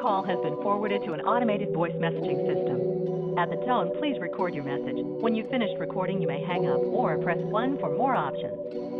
call has been forwarded to an automated voice messaging system. At the tone, please record your message. When you've finished recording, you may hang up or press 1 for more options.